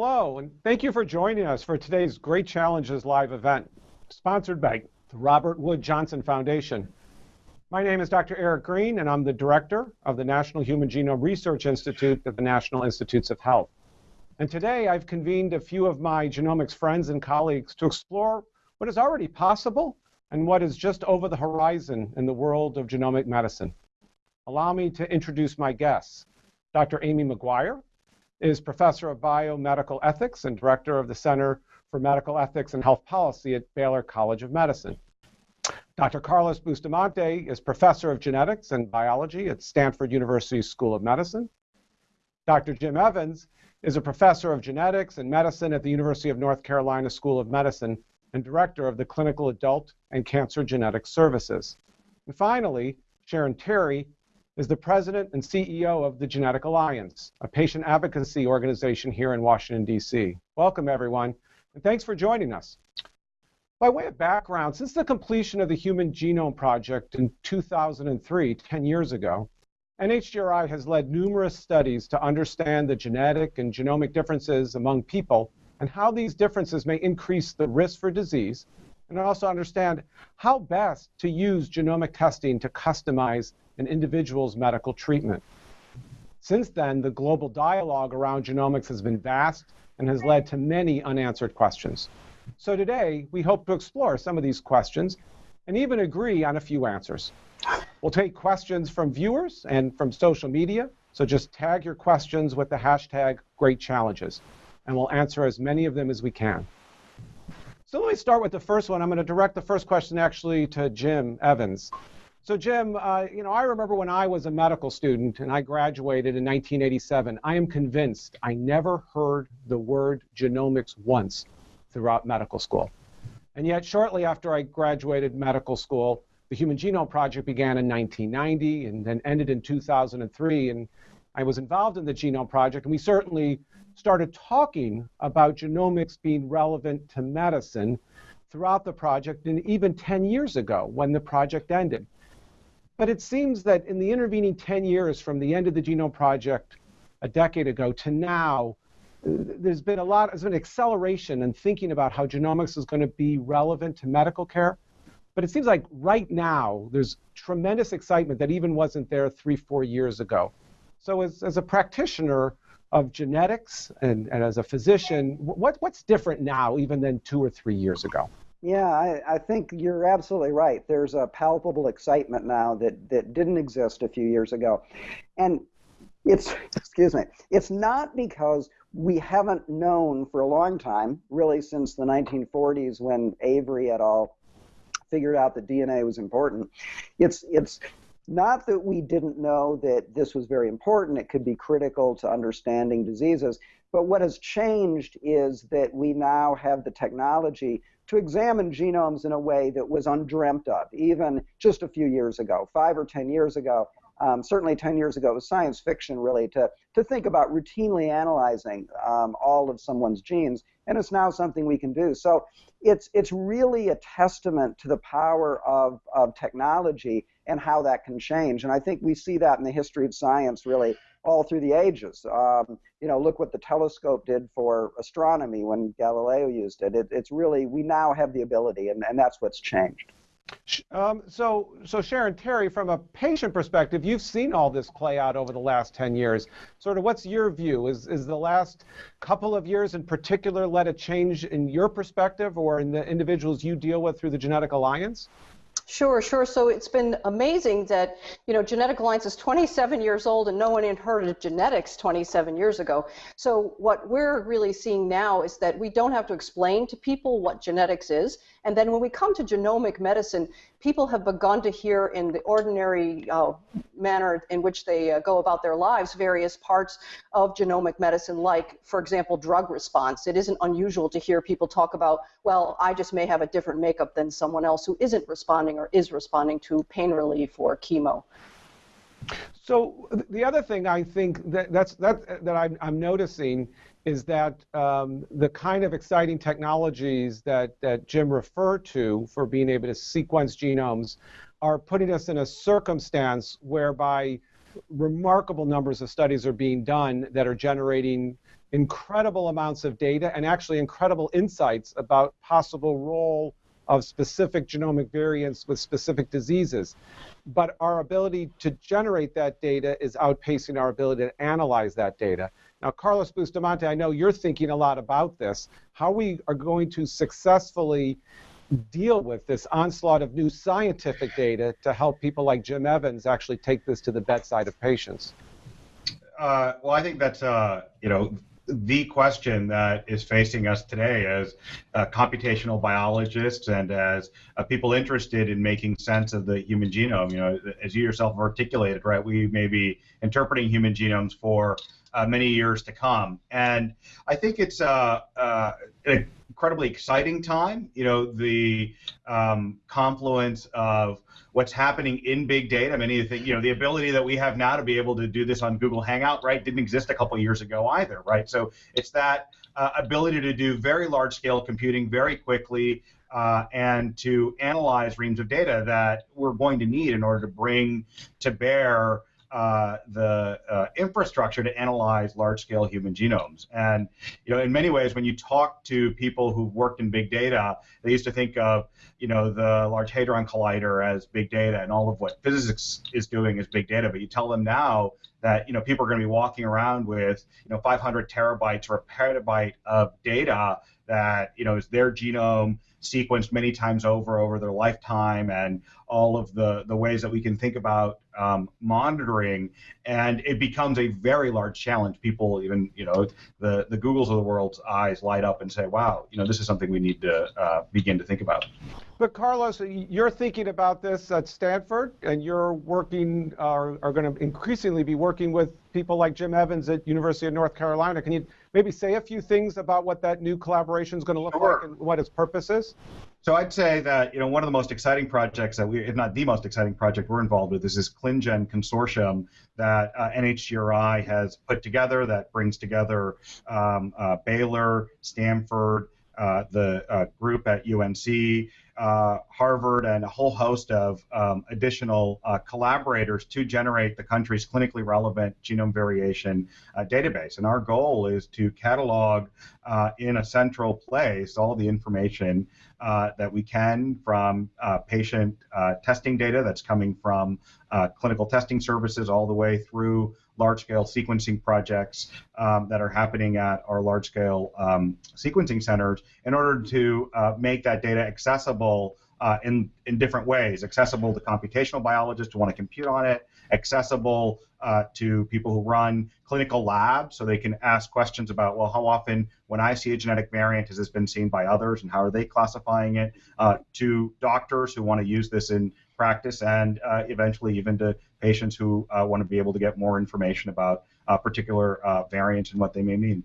Hello, and thank you for joining us for today's Great Challenges live event, sponsored by the Robert Wood Johnson Foundation. My name is Dr. Eric Green, and I'm the director of the National Human Genome Research Institute at the National Institutes of Health. And today I've convened a few of my genomics friends and colleagues to explore what is already possible and what is just over the horizon in the world of genomic medicine. Allow me to introduce my guests. Dr. Amy McGuire is professor of biomedical ethics and director of the Center for Medical Ethics and Health Policy at Baylor College of Medicine. Dr. Carlos Bustamante is professor of genetics and biology at Stanford University School of Medicine. Dr. Jim Evans is a professor of genetics and medicine at the University of North Carolina School of Medicine and director of the Clinical Adult and Cancer Genetics Services. And finally, Sharon Terry is the president and CEO of the Genetic Alliance, a patient advocacy organization here in Washington, D.C. Welcome, everyone, and thanks for joining us. By way of background, since the completion of the Human Genome Project in 2003, 10 years ago, NHGRI has led numerous studies to understand the genetic and genomic differences among people and how these differences may increase the risk for disease, and also understand how best to use genomic testing to customize an individual's medical treatment. Since then, the global dialogue around genomics has been vast and has led to many unanswered questions. So today, we hope to explore some of these questions and even agree on a few answers. We'll take questions from viewers and from social media, so just tag your questions with the hashtag Great Challenges, and we'll answer as many of them as we can. So let me start with the first one. I'm going to direct the first question actually to Jim Evans. So Jim, uh, you know, I remember when I was a medical student and I graduated in 1987, I am convinced I never heard the word genomics once throughout medical school. And yet shortly after I graduated medical school, the Human Genome Project began in 1990 and then ended in 2003. And I was involved in the Genome Project, and we certainly started talking about genomics being relevant to medicine throughout the project and even 10 years ago when the project ended. But it seems that in the intervening 10 years from the end of the Genome Project a decade ago to now, there's been a lot, there's been acceleration in thinking about how genomics is going to be relevant to medical care. But it seems like right now, there's tremendous excitement that even wasn't there three, four years ago. So as, as a practitioner of genetics and, and as a physician, what, what's different now even than two or three years ago? Yeah, I, I, think you're absolutely right. There's a palpable excitement now that, that didn't exist a few years ago. And it's, excuse me, it's not because we haven't known for a long time, really since the 1940s when Avery et al. figured out that DNA was important. It's, it's not that we didn't know that this was very important, it could be critical to understanding diseases, but what has changed is that we now have the technology to examine genomes in a way that was undreamt of, even just a few years ago, five or 10 years ago. Um, certainly 10 years ago, it was science fiction, really, to, to think about routinely analyzing um, all of someone's genes, and it's now something we can do. So it's, it's really a testament to the power of, of technology and how that can change. And I think we see that in the history of science, really, all through the ages. Um, you know, look what the telescope did for astronomy when Galileo used it. it it's really, we now have the ability, and, and that's what's changed. Um, so, so Sharon Terry, from a patient perspective, you've seen all this play out over the last 10 years. Sort of, what's your view? Is is the last couple of years in particular led a change in your perspective or in the individuals you deal with through the Genetic Alliance? Sure, sure. So it's been amazing that, you know, Genetic Alliance is 27 years old and no one had heard of genetics 27 years ago. So what we're really seeing now is that we don't have to explain to people what genetics is. And then when we come to genomic medicine, people have begun to hear in the ordinary uh, manner in which they uh, go about their lives various parts of genomic medicine, like, for example, drug response. It isn't unusual to hear people talk about, well, I just may have a different makeup than someone else who isn't responding or is responding to pain relief or chemo. So the other thing I think that that's that that I'm, I'm noticing is that um, the kind of exciting technologies that, that Jim referred to for being able to sequence genomes are putting us in a circumstance whereby remarkable numbers of studies are being done that are generating incredible amounts of data and actually incredible insights about possible role of specific genomic variants with specific diseases. But our ability to generate that data is outpacing our ability to analyze that data. Now, Carlos Bustamante, I know you're thinking a lot about this. How we are going to successfully deal with this onslaught of new scientific data to help people like Jim Evans actually take this to the bedside of patients? Uh, well, I think that, uh, you know the question that is facing us today as uh, computational biologists and as uh, people interested in making sense of the human genome. You know, as you yourself articulated, right? We may be interpreting human genomes for uh, many years to come, and I think it's uh, uh, an incredibly exciting time. You know, the um, confluence of what's happening in big data. Many of the you know the ability that we have now to be able to do this on Google Hangout, right, didn't exist a couple years ago either, right? So it's that uh, ability to do very large scale computing very quickly. Uh, and to analyze reams of data that we're going to need in order to bring to bear uh, the uh, infrastructure to analyze large-scale human genomes. And you know, in many ways, when you talk to people who've worked in big data, they used to think of you know the Large Hadron Collider as big data, and all of what physics is doing is big data. But you tell them now that you know people are going to be walking around with you know 500 terabytes or a petabyte of data that you know is their genome sequenced many times over over their lifetime and all of the the ways that we can think about um, monitoring, and it becomes a very large challenge. People even, you know, the the Googles of the world's eyes light up and say, "Wow, you know, this is something we need to uh, begin to think about." But Carlos, you're thinking about this at Stanford, and you're working, uh, are going to increasingly be working with people like Jim Evans at University of North Carolina. Can you maybe say a few things about what that new collaboration is going to look sure. like and what its purpose is? So I'd say that you know one of the most exciting projects that we, if not the most exciting project we're involved with, is this ClinGen consortium that uh, NHGRI has put together that brings together um, uh, Baylor, Stanford, the uh, group at UNC, uh, Harvard, and a whole host of um, additional uh, collaborators to generate the country's clinically relevant genome variation uh, database. And our goal is to catalog uh, in a central place all the information that we can from patient testing data that's coming from clinical testing services all the way through large scale sequencing projects um, that are happening at our large scale um, sequencing centers in order to uh, make that data accessible uh, in, in different ways. Accessible to computational biologists who want to compute on it, accessible uh, to people who run clinical labs so they can ask questions about, well, how often when I see a genetic variant has this been seen by others and how are they classifying it, uh, to doctors who want to use this in practice and uh, eventually even to patients who uh, want to be able to get more information about uh, particular uh, variants and what they may mean.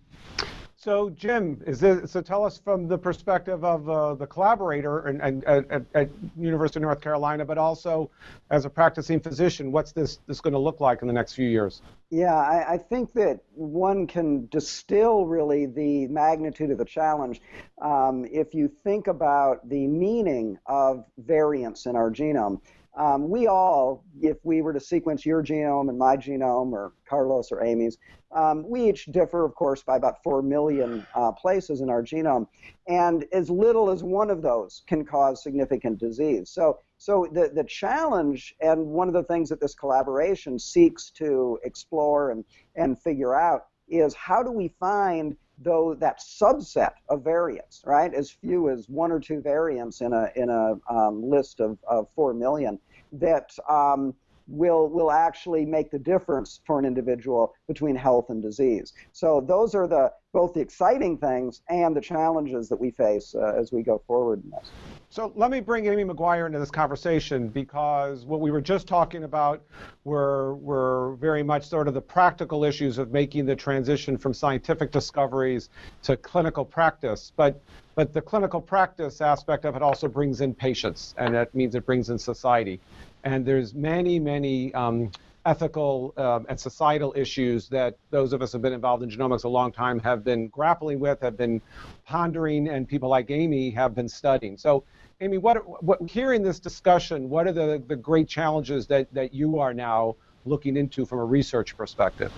So, Jim, is this, so tell us from the perspective of uh, the collaborator and, and, at, at, University of North Carolina, but also as a practicing physician, what's this, this going to look like in the next few years? Yeah, I, I, think that one can distill really the magnitude of the challenge um, if you think about the meaning of variants in our genome. Um, we all, if we were to sequence your genome and my genome, or Carlos or Amy's, um, we each differ, of course, by about 4 million uh, places in our genome. And as little as one of those can cause significant disease. So, so the, the challenge, and one of the things that this collaboration seeks to explore and, and figure out, is how do we find though that subset of variants, right, as few as one or two variants in a in a um, list of, of four million, that um, will will actually make the difference for an individual between health and disease. So those are the both the exciting things and the challenges that we face uh, as we go forward in this. So let me bring Amy McGuire into this conversation because what we were just talking about were, were very much sort of the practical issues of making the transition from scientific discoveries to clinical practice. But, but the clinical practice aspect of it also brings in patients, and that means it brings in society. And there's many, many um, ethical um, and societal issues that those of us who have been involved in genomics a long time have been grappling with, have been pondering, and people like Amy have been studying. So, Amy, what, what hearing this discussion, what are the, the great challenges that, that you are now looking into from a research perspective?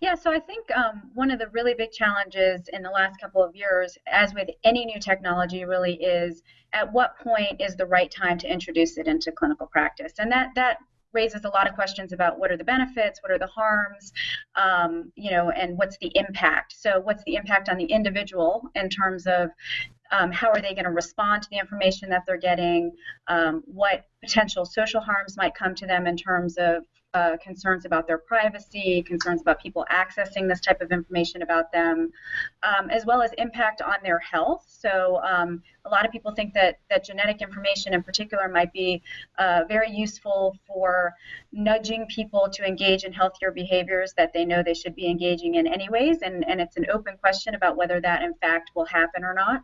Yeah, so I think um, one of the really big challenges in the last couple of years, as with any new technology, really is at what point is the right time to introduce it into clinical practice, and that that raises a lot of questions about what are the benefits, what are the harms, um, you know, and what's the impact. So, what's the impact on the individual in terms of um, how are they going to respond to the information that they're getting? Um, what potential social harms might come to them in terms of uh, concerns about their privacy, concerns about people accessing this type of information about them, um, as well as impact on their health. So um, a lot of people think that, that genetic information in particular might be uh, very useful for nudging people to engage in healthier behaviors that they know they should be engaging in anyways, and, and it's an open question about whether that in fact will happen or not.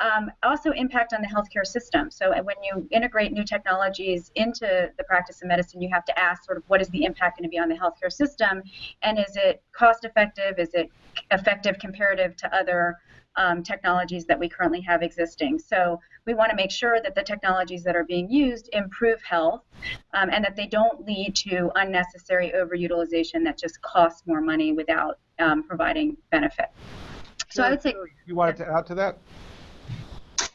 Um, also impact on the healthcare system. So when you integrate new technologies into the practice of medicine, you have to ask sort of what is the impact going to be on the healthcare system, and is it cost effective? Is it effective comparative to other um, technologies that we currently have existing. So we want to make sure that the technologies that are being used improve health um, and that they don't lead to unnecessary overutilization that just costs more money without um, providing benefit. So I would say. You wanted to add to that?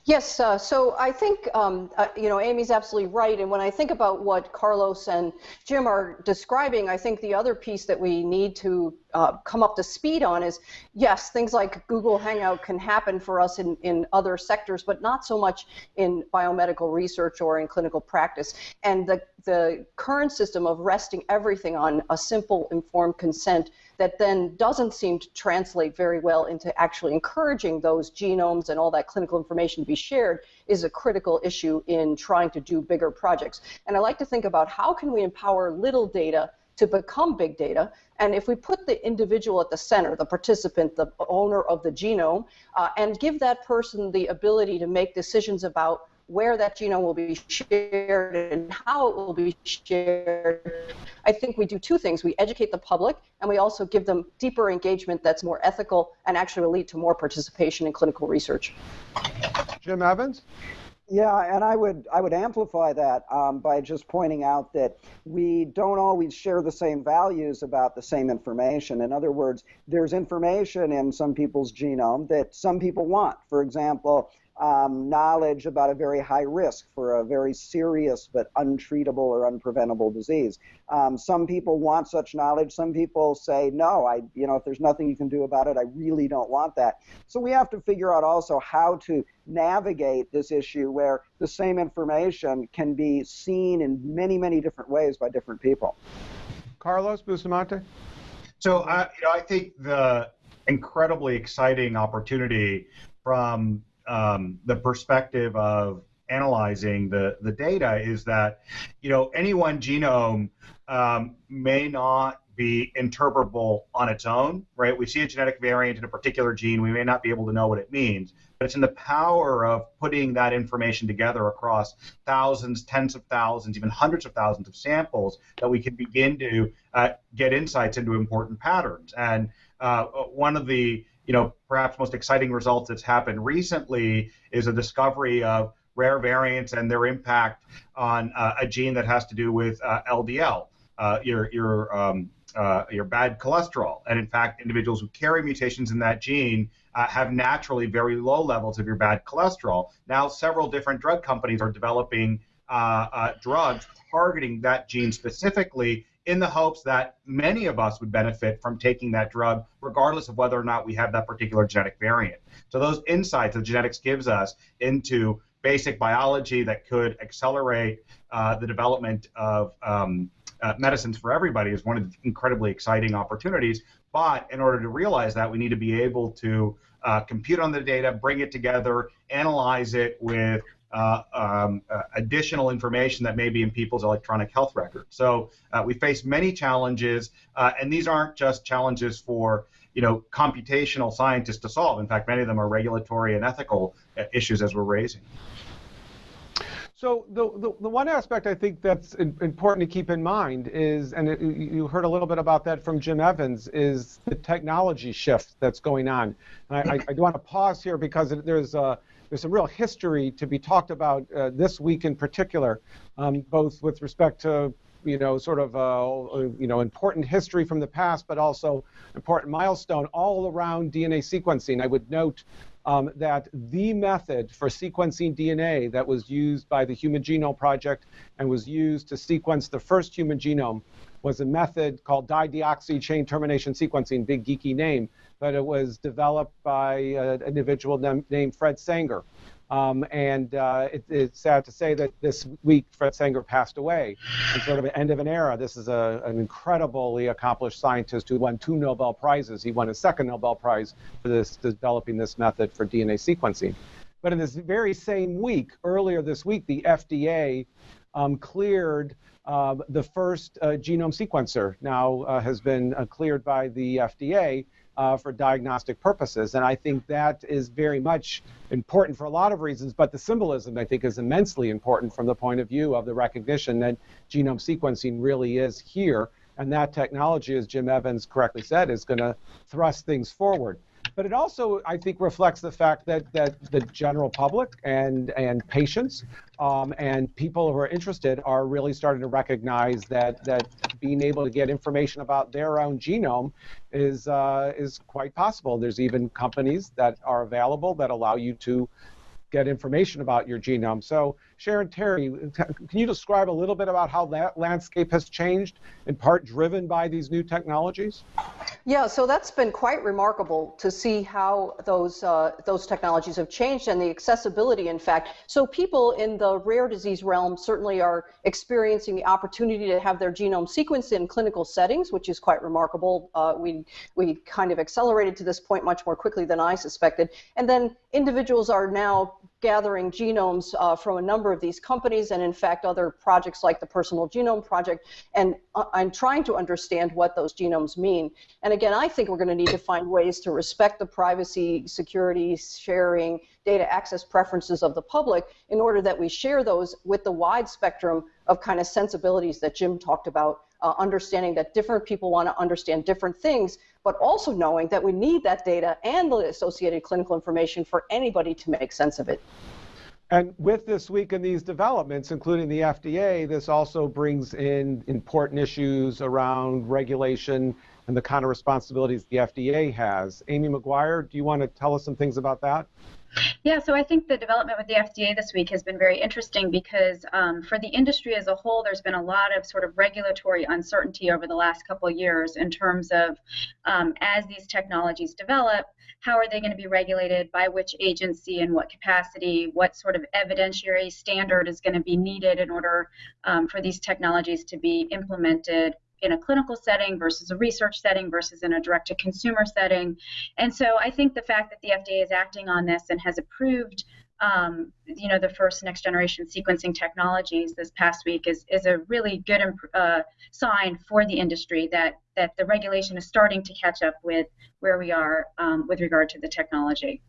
Yes, uh, so I think, um, uh, you know, Amy's absolutely right. And when I think about what Carlos and Jim are describing, I think the other piece that we need to uh, come up to speed on is yes, things like Google Hangout can happen for us in, in other sectors, but not so much in biomedical research or in clinical practice. And the, the current system of resting everything on a simple informed consent that then doesn't seem to translate very well into actually encouraging those genomes and all that clinical information to be shared is a critical issue in trying to do bigger projects. And I like to think about how can we empower little data to become big data. And if we put the individual at the center, the participant, the owner of the genome, uh, and give that person the ability to make decisions about where that genome will be shared and how it will be shared, I think we do two things. We educate the public and we also give them deeper engagement that's more ethical and actually will lead to more participation in clinical research. Jim Evans? Yeah, and I would I would amplify that um, by just pointing out that we don't always share the same values about the same information. In other words, there's information in some people's genome that some people want. For example, um, knowledge about a very high risk for a very serious but untreatable or unpreventable disease. Um, some people want such knowledge. Some people say, no, I, you know, if there's nothing you can do about it, I really don't want that. So we have to figure out also how to navigate this issue where the same information can be seen in many, many different ways by different people. Carlos Bustamante? So, uh, you know, I think the incredibly exciting opportunity from um, the perspective of analyzing the, the data is that you know any one genome um, may not be interpretable on its own, right? We see a genetic variant in a particular gene, we may not be able to know what it means, but it's in the power of putting that information together across thousands, tens of thousands, even hundreds of thousands of samples that we can begin to uh, get insights into important patterns. And uh, one of the you know, perhaps most exciting results that's happened recently is a discovery of rare variants and their impact on uh, a gene that has to do with uh, LDL, uh, your your um, uh, your bad cholesterol. And in fact, individuals who carry mutations in that gene uh, have naturally very low levels of your bad cholesterol. Now, several different drug companies are developing uh, drugs targeting that gene specifically in the hopes that many of us would benefit from taking that drug, regardless of whether or not we have that particular genetic variant. So, those insights that genetics gives us into basic biology that could accelerate uh, the development of um, uh, medicines for everybody is one of the incredibly exciting opportunities. But in order to realize that, we need to be able to uh, compute on the data, bring it together, analyze it with uh, um, uh, additional information that may be in people's electronic health records. So uh, we face many challenges, uh, and these aren't just challenges for you know computational scientists to solve. In fact, many of them are regulatory and ethical uh, issues as we're raising. So the, the, the, one aspect I think that's important to keep in mind is, and it, you heard a little bit about that from Jim Evans, is the technology shift that's going on. And I, I, I do want to pause here because there's a there's some real history to be talked about uh, this week in particular, um, both with respect to you know, sort of, uh, you know, important history from the past, but also important milestone all around DNA sequencing. I would note um, that the method for sequencing DNA that was used by the Human Genome Project and was used to sequence the first human genome was a method called dideoxy chain termination sequencing, big geeky name, but it was developed by an individual named Fred Sanger. Um, and uh, it, it's sad to say that this week Fred Sanger passed away. It's sort of an end of an era. This is a, an incredibly accomplished scientist who won two Nobel Prizes. He won a second Nobel Prize for this, developing this method for DNA sequencing. But in this very same week, earlier this week, the FDA um, cleared uh, the first uh, genome sequencer. Now uh, has been uh, cleared by the FDA uh, for diagnostic purposes. And I think that is very much important for a lot of reasons, but the symbolism, I think, is immensely important from the point of view of the recognition that genome sequencing really is here. And that technology, as Jim Evans correctly said, is going to thrust things forward. But it also, I think, reflects the fact that, that the general public and, and patients um, and people who are interested are really starting to recognize that, that being able to get information about their own genome is, uh, is quite possible. There's even companies that are available that allow you to get information about your genome. So, Sharon Terry, can you describe a little bit about how that landscape has changed, in part driven by these new technologies? Yeah, so that's been quite remarkable to see how those uh, those technologies have changed and the accessibility, in fact. So people in the rare disease realm certainly are experiencing the opportunity to have their genome sequenced in clinical settings, which is quite remarkable. Uh, we we kind of accelerated to this point much more quickly than I suspected. And then individuals are now gathering genomes uh, from a number of these companies and in fact other projects like the Personal Genome Project and uh, I'm trying to understand what those genomes mean. And again, I think we're going to need to find ways to respect the privacy, security, sharing, data access preferences of the public in order that we share those with the wide spectrum of kind of sensibilities that Jim talked about, uh, understanding that different people want to understand different things, but also knowing that we need that data and the associated clinical information for anybody to make sense of it. And with this week and these developments, including the FDA, this also brings in important issues around regulation and the kind of responsibilities the FDA has. Amy McGuire, do you want to tell us some things about that? Yeah, so I think the development with the FDA this week has been very interesting because um, for the industry as a whole, there's been a lot of sort of regulatory uncertainty over the last couple of years in terms of um, as these technologies develop, how are they going to be regulated, by which agency, in what capacity, what sort of evidentiary standard is going to be needed in order um, for these technologies to be implemented in a clinical setting versus a research setting versus in a direct to consumer setting. And so I think the fact that the FDA is acting on this and has approved um, you know, the first next generation sequencing technologies this past week is, is a really good uh, sign for the industry that, that the regulation is starting to catch up with where we are um, with regard to the technology.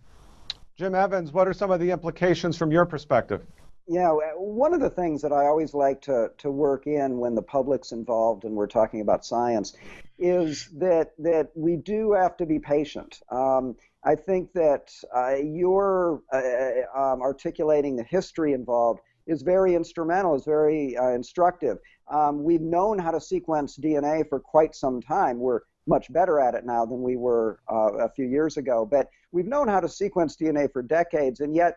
Jim Evans, what are some of the implications from your perspective? Yeah, one of the things that I always like to, to work in when the public's involved and we're talking about science is that that we do have to be patient. Um, I think that uh, your uh, um, articulating the history involved is very instrumental, is very uh, instructive. Um, we've known how to sequence DNA for quite some time. We're much better at it now than we were uh, a few years ago, but we've known how to sequence DNA for decades, and yet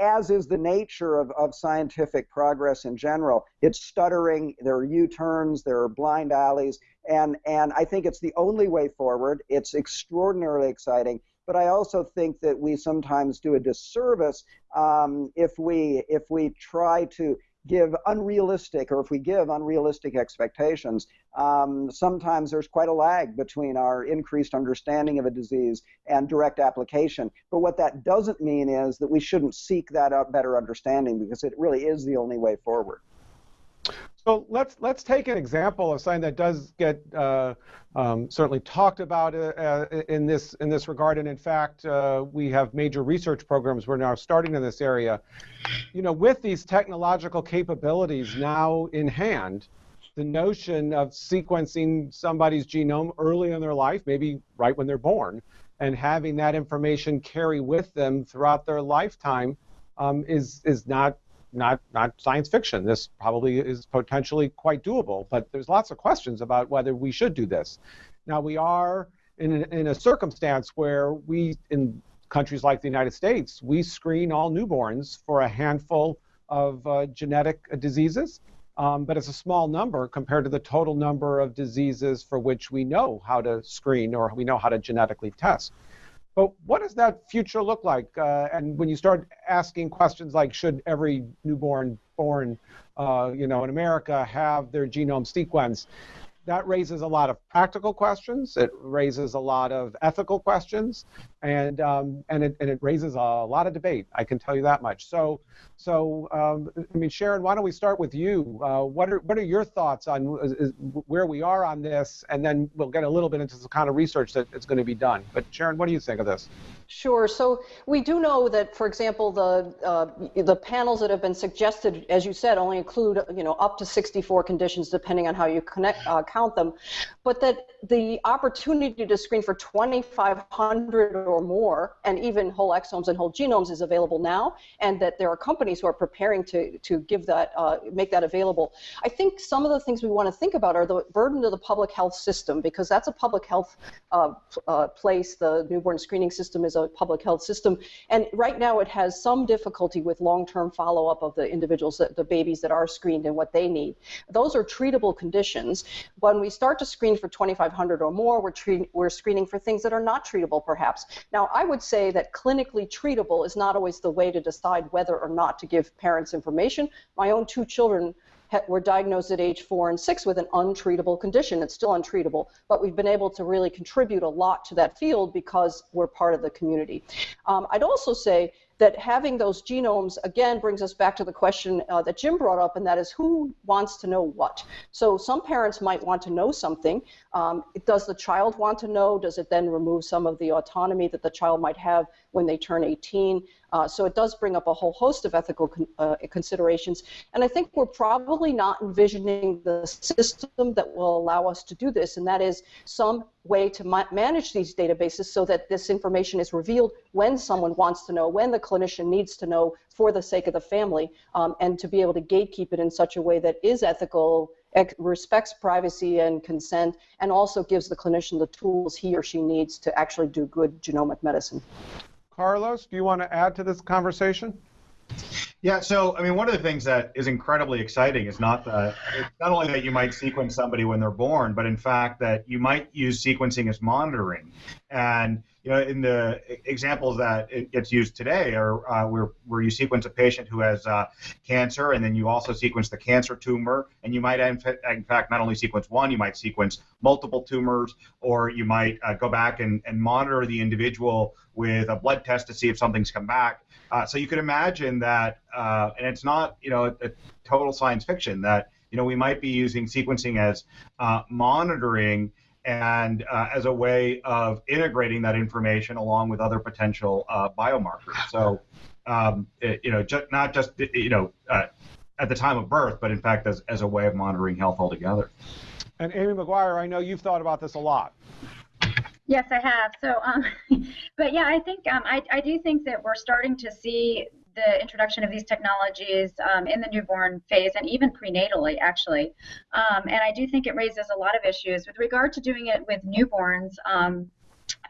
as is the nature of, of scientific progress in general, it's stuttering, there are U turns, there are blind alleys, and, and I think it's the only way forward. It's extraordinarily exciting. But I also think that we sometimes do a disservice um, if we if we try to give unrealistic, or if we give unrealistic expectations, um, sometimes there's quite a lag between our increased understanding of a disease and direct application. But what that doesn't mean is that we shouldn't seek that better understanding because it really is the only way forward. So let's let's take an example of something that does get uh, um, certainly talked about uh, uh, in this in this regard, and in fact, uh, we have major research programs we're now starting in this area. You know, with these technological capabilities now in hand, the notion of sequencing somebody's genome early in their life, maybe right when they're born, and having that information carry with them throughout their lifetime um, is is not not not science fiction. This probably is potentially quite doable, but there's lots of questions about whether we should do this. Now we are in a, in a circumstance where we in countries like the United States we screen all newborns for a handful of uh, genetic diseases. Um, but it's a small number compared to the total number of diseases for which we know how to screen or we know how to genetically test. But what does that future look like? Uh, and when you start asking questions like, should every newborn born, uh, you know, in America have their genome sequenced? That raises a lot of practical questions. It raises a lot of ethical questions, and um, and it and it raises a lot of debate. I can tell you that much. So so um, I mean, Sharon, why don't we start with you? Uh, what are what are your thoughts on is, is where we are on this, and then we'll get a little bit into the kind of research that is going to be done. But Sharon, what do you think of this? Sure. So we do know that, for example, the uh, the panels that have been suggested, as you said, only include you know up to 64 conditions, depending on how you connect uh, count them, but that the opportunity to screen for 2,500 or more, and even whole exomes and whole genomes, is available now, and that there are companies who are preparing to to give that uh, make that available. I think some of the things we want to think about are the burden to the public health system, because that's a public health uh, uh, place. The newborn screening system is a public health system. And right now it has some difficulty with long-term follow-up of the individuals, that, the babies that are screened and what they need. Those are treatable conditions. When we start to screen for 2,500 or more, we're, treat, we're screening for things that are not treatable perhaps. Now, I would say that clinically treatable is not always the way to decide whether or not to give parents information. My own two children were diagnosed at age four and six with an untreatable condition. It's still untreatable, but we've been able to really contribute a lot to that field because we're part of the community. Um, I'd also say that having those genomes again brings us back to the question uh, that Jim brought up, and that is who wants to know what. So some parents might want to know something. Um, does the child want to know? Does it then remove some of the autonomy that the child might have when they turn 18? Uh, so it does bring up a whole host of ethical con uh, considerations. And I think we're probably not envisioning the system that will allow us to do this, and that is some way to ma manage these databases so that this information is revealed when someone wants to know, when the clinician needs to know for the sake of the family, um, and to be able to gatekeep it in such a way that is ethical, respects privacy and consent, and also gives the clinician the tools he or she needs to actually do good genomic medicine. Carlos, do you want to add to this conversation? Yeah, so I mean, one of the things that is incredibly exciting is not that not only that you might sequence somebody when they're born, but in fact that you might use sequencing as monitoring. And you know, in the examples that it gets used today are uh, where where you sequence a patient who has uh, cancer, and then you also sequence the cancer tumor, and you might in fact not only sequence one, you might sequence multiple tumors, or you might uh, go back and, and monitor the individual with a blood test to see if something's come back. Uh, so you can imagine that, uh, and it's not you know a, a, total science fiction that you know we might be using sequencing as uh, monitoring and uh, as a way of integrating that information along with other potential uh, biomarkers. So um, it, you know ju- not just you know uh, at the time of birth, but in fact as, as a way of monitoring health altogether. And Amy McGuire, I know you've thought about this a lot. Yes, I have. So, um, but yeah, I think um, I, I do think that we're starting to see the introduction of these technologies um, in the newborn phase and even prenatally, actually. Um, and I do think it raises a lot of issues with regard to doing it with newborns. Um,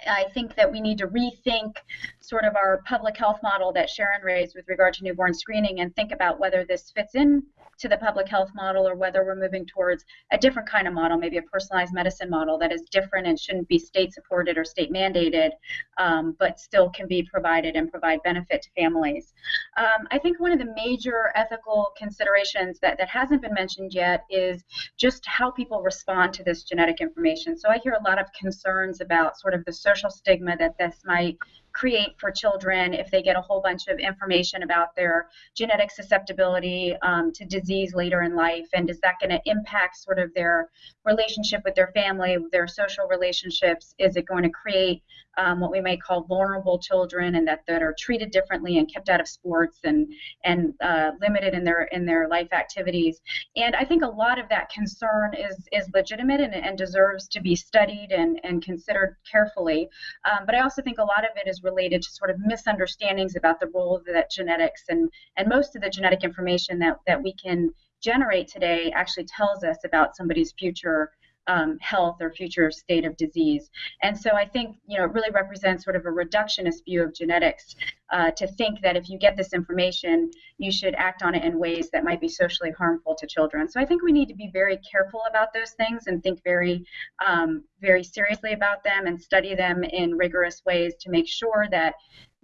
I think that we need to rethink sort of our public health model that Sharon raised with regard to newborn screening and think about whether this fits in to the public health model or whether we're moving towards a different kind of model, maybe a personalized medicine model that is different and shouldn't be state supported or state mandated, um, but still can be provided and provide benefit to families. Um, I think one of the major ethical considerations that, that hasn't been mentioned yet is just how people respond to this genetic information. So I hear a lot of concerns about sort of the social stigma that this might create for children if they get a whole bunch of information about their genetic susceptibility um, to disease later in life? And is that going to impact sort of their relationship with their family, their social relationships? Is it going to create um, what we might call vulnerable children and that, that are treated differently and kept out of sports and and uh, limited in their in their life activities. And I think a lot of that concern is is legitimate and, and deserves to be studied and, and considered carefully. Um, but I also think a lot of it is related to sort of misunderstandings about the role that genetics and and most of the genetic information that that we can generate today actually tells us about somebody's future um, health or future state of disease. And so I think you know it really represents sort of a reductionist view of genetics uh, to think that if you get this information, you should act on it in ways that might be socially harmful to children. So I think we need to be very careful about those things and think very um, very seriously about them and study them in rigorous ways to make sure that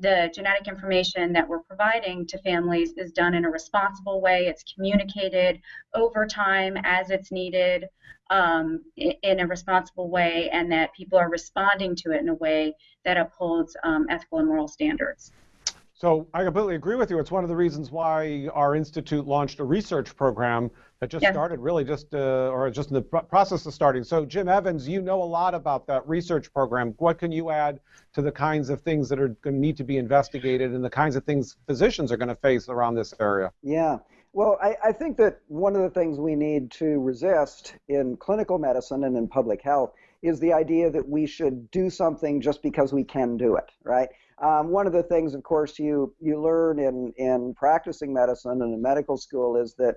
the genetic information that we're providing to families is done in a responsible way. It's communicated over time as it's needed um, in a responsible way, and that people are responding to it in a way that upholds um, ethical and moral standards. So I completely agree with you. It's one of the reasons why our institute launched a research program that just started really just uh, or just in the process of starting. So Jim Evans, you know a lot about that research program. What can you add to the kinds of things that are going to need to be investigated and the kinds of things physicians are going to face around this area? Yeah. Well, I, I think that one of the things we need to resist in clinical medicine and in public health is the idea that we should do something just because we can do it, right? Um, one of the things, of course, you you learn in in practicing medicine and in medical school is that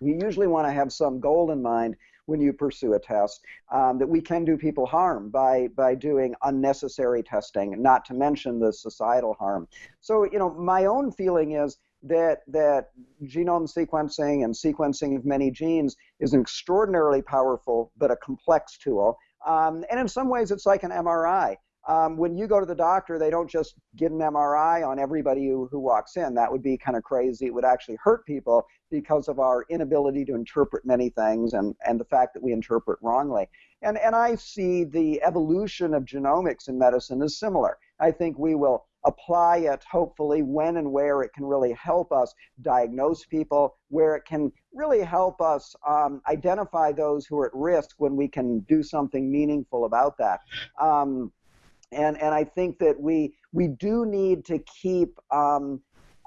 you usually want to have some goal in mind when you pursue a test um, that we can do people harm by by doing unnecessary testing, not to mention the societal harm. So, you know, my own feeling is that that genome sequencing and sequencing of many genes is an extraordinarily powerful but a complex tool. Um, and in some ways, it's like an MRI um, when you go to the doctor, they don't just get an MRI on everybody who, who walks in. That would be kind of crazy. It would actually hurt people because of our inability to interpret many things and, and the fact that we interpret wrongly. And, and I see the evolution of genomics in medicine as similar. I think we will apply it hopefully when and where it can really help us diagnose people, where it can really help us um, identify those who are at risk when we can do something meaningful about that. Um, and and I think that we we do need to keep um,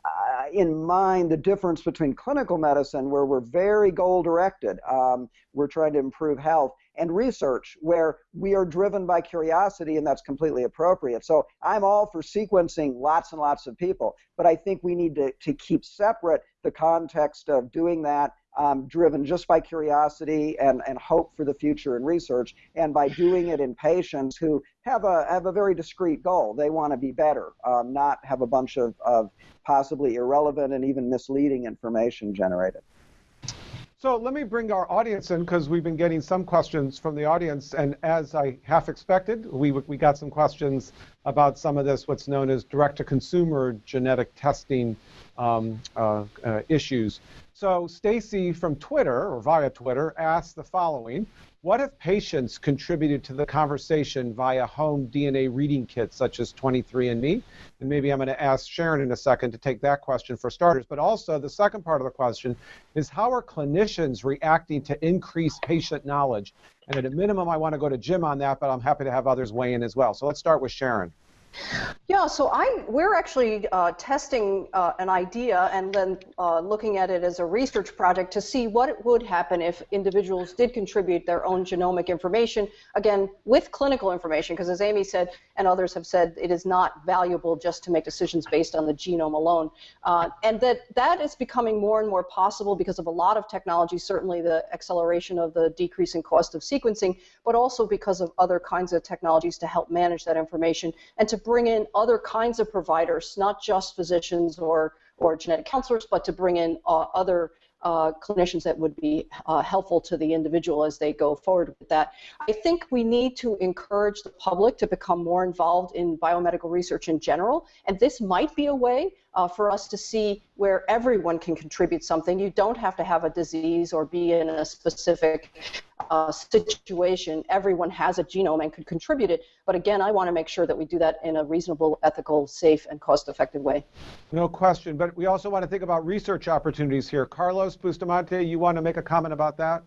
uh, in mind the difference between clinical medicine, where we're very goal directed, um, we're trying to improve health, and research, where we are driven by curiosity, and that's completely appropriate. So I'm all for sequencing lots and lots of people, but I think we need to, to keep separate the context of doing that um, driven just by curiosity and, and hope for the future in research, and by doing it in patients who have a have a very discrete goal. They want to be better, um, not have a bunch of, of possibly irrelevant and even misleading information generated. So let me bring our audience in because we've been getting some questions from the audience, and as I half expected, we we got some questions about some of this, what's known as direct-to-consumer genetic testing um, uh, uh, issues. So Stacy from Twitter, or via Twitter, asked the following. What if patients contributed to the conversation via home DNA reading kits such as 23andMe? And maybe I'm going to ask Sharon in a second to take that question for starters. But also, the second part of the question is how are clinicians reacting to increased patient knowledge? And at a minimum, I want to go to Jim on that, but I'm happy to have others weigh in as well. So let's start with Sharon. Yeah, so I we're actually uh, testing uh, an idea and then uh, looking at it as a research project to see what would happen if individuals did contribute their own genomic information, again, with clinical information, because as Amy said and others have said, it is not valuable just to make decisions based on the genome alone. Uh, and that that is becoming more and more possible because of a lot of technology, certainly the acceleration of the decreasing cost of sequencing, but also because of other kinds of technologies to help manage that information and to bring in other kinds of providers, not just physicians or, or genetic counselors, but to bring in uh, other uh, clinicians that would be uh, helpful to the individual as they go forward with that. I think we need to encourage the public to become more involved in biomedical research in general, and this might be a way uh, for us to see where everyone can contribute something. You don't have to have a disease or be in a specific uh, situation. Everyone has a genome and could contribute it. But again, I want to make sure that we do that in a reasonable, ethical, safe, and cost-effective way. No question. But we also want to think about research opportunities here. Carlos Bustamante, you want to make a comment about that?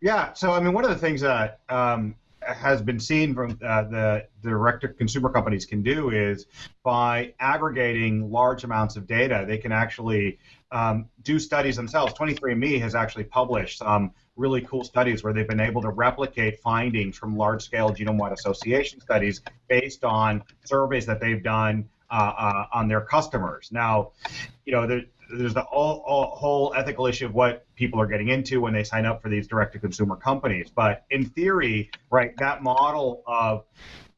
Yeah. So I mean, one of the things that um, has been seen from uh, the direct-to-consumer companies can do is by aggregating large amounts of data, they can actually um, do studies themselves. 23andMe has actually published some really cool studies where they've been able to replicate findings from large-scale genome-wide association studies based on surveys that they've done uh, uh, on their customers. Now, you know, there, there's the all, all, whole ethical issue of what people are getting into when they sign up for these direct-to-consumer companies. But in theory, right, that model of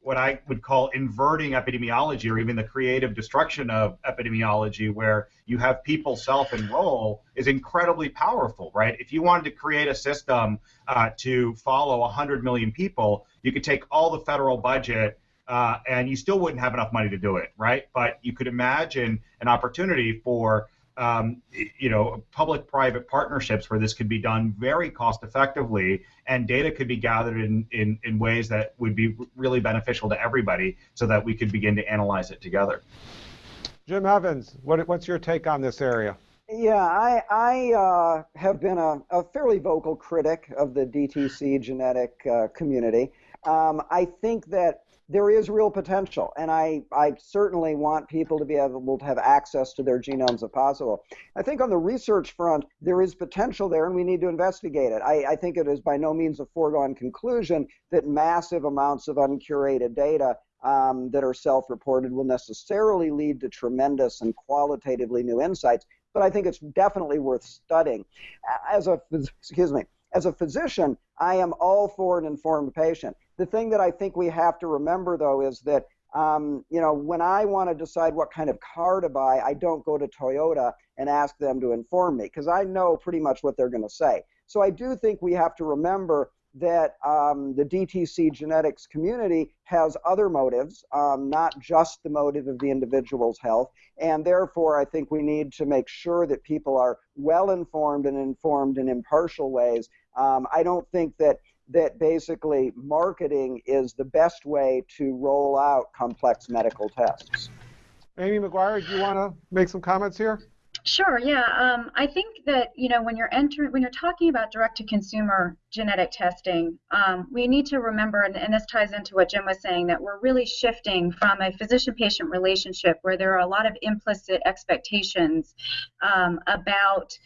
what I would call inverting epidemiology or even the creative destruction of epidemiology, where you have people self enroll, is incredibly powerful, right? If you wanted to create a system uh, to follow 100 million people, you could take all the federal budget uh, and you still wouldn't have enough money to do it, right? But you could imagine an opportunity for um, you know, public-private partnerships where this could be done very cost-effectively, and data could be gathered in, in, in ways that would be really beneficial to everybody, so that we could begin to analyze it together. Jim Evans, what, what's your take on this area? Yeah, I, I uh, have been a, a, fairly vocal critic of the DTC genetic uh, community. Um, I think that there is real potential, and I, I certainly want people to be able to have access to their genomes if possible. I think on the research front, there is potential there, and we need to investigate it. I, I think it is by no means a foregone conclusion that massive amounts of uncurated data um, that are self-reported will necessarily lead to tremendous and qualitatively new insights, but I think it's definitely worth studying. As a, excuse me, as a physician, I am all for an informed patient. The thing that I think we have to remember, though, is that um, you know, when I want to decide what kind of car to buy, I don't go to Toyota and ask them to inform me because I know pretty much what they're going to say. So I do think we have to remember that um, the DTC genetics community has other motives, um, not just the motive of the individual's health. And therefore, I think we need to make sure that people are well informed and informed in impartial ways. Um, I don't think that that basically marketing is the best way to roll out complex medical tests. Amy McGuire, do you want to make some comments here? Sure. Yeah. Um, I think that you know when you're entering, when you're talking about direct-to-consumer genetic testing, um, we need to remember, and, and, this ties into what Jim was saying, that we're really shifting from a physician-patient relationship where there are a lot of implicit expectations um, about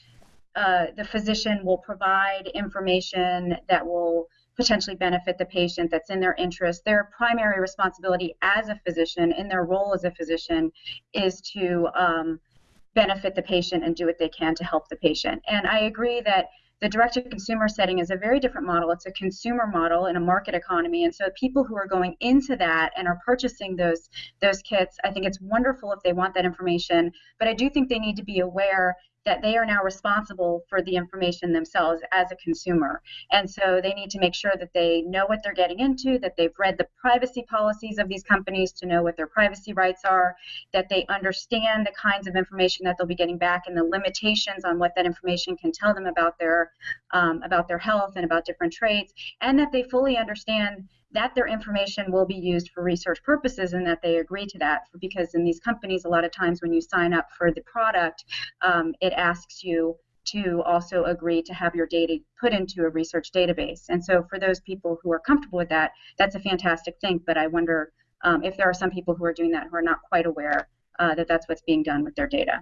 uh, the physician will provide information that will potentially benefit the patient that's in their interest. Their primary responsibility as a physician, in their role as a physician, is to um, benefit the patient and do what they can to help the patient. And I agree that the direct to consumer setting is a very different model. It's a consumer model in a market economy. And so people who are going into that and are purchasing those those kits, I think it's wonderful if they want that information, but I do think they need to be aware that they are now responsible for the information themselves as a consumer. And so they need to make sure that they know what they're getting into, that they've read the privacy policies of these companies to know what their privacy rights are, that they understand the kinds of information that they'll be getting back and the limitations on what that information can tell them about their um, about their health and about different traits, and that they fully understand that their information will be used for research purposes and that they agree to that. Because in these companies a lot of times when you sign up for the product um, it asks you to also agree to have your data put into a research database. And so for those people who are comfortable with that that's a fantastic thing. But i wonder um, if there are some people who are doing that who are not quite aware uh, that that's what's being done with their data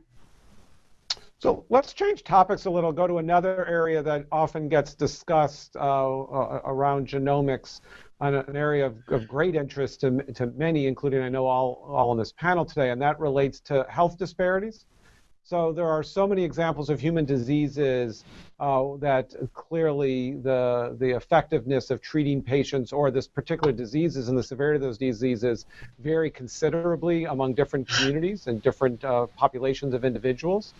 so let's change topics a little, go to another area that often gets discussed uh, uh, around genomics, an area of, of great interest to, to many, including I know all, all on this panel today, and that relates to health disparities. So there are so many examples of human diseases uh, that clearly the the effectiveness of treating patients or this particular diseases and the severity of those diseases vary considerably among different communities and different uh, populations of individuals.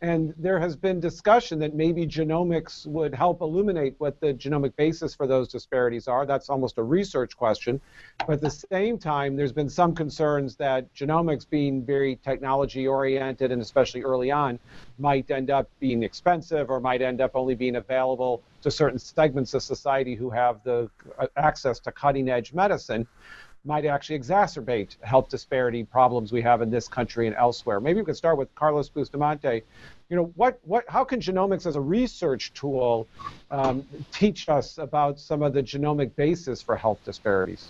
And there has been discussion that maybe genomics would help illuminate what the genomic basis for those disparities are. That's almost a research question. But at the same time, there's been some concerns that genomics being very technology oriented and especially early on might end up being expensive or might end up only being available to certain segments of society who have the access to cutting edge medicine might actually exacerbate health disparity problems we have in this country and elsewhere. Maybe we could start with Carlos Bustamante. You know, what, what, how can genomics as a research tool um, teach us about some of the genomic basis for health disparities?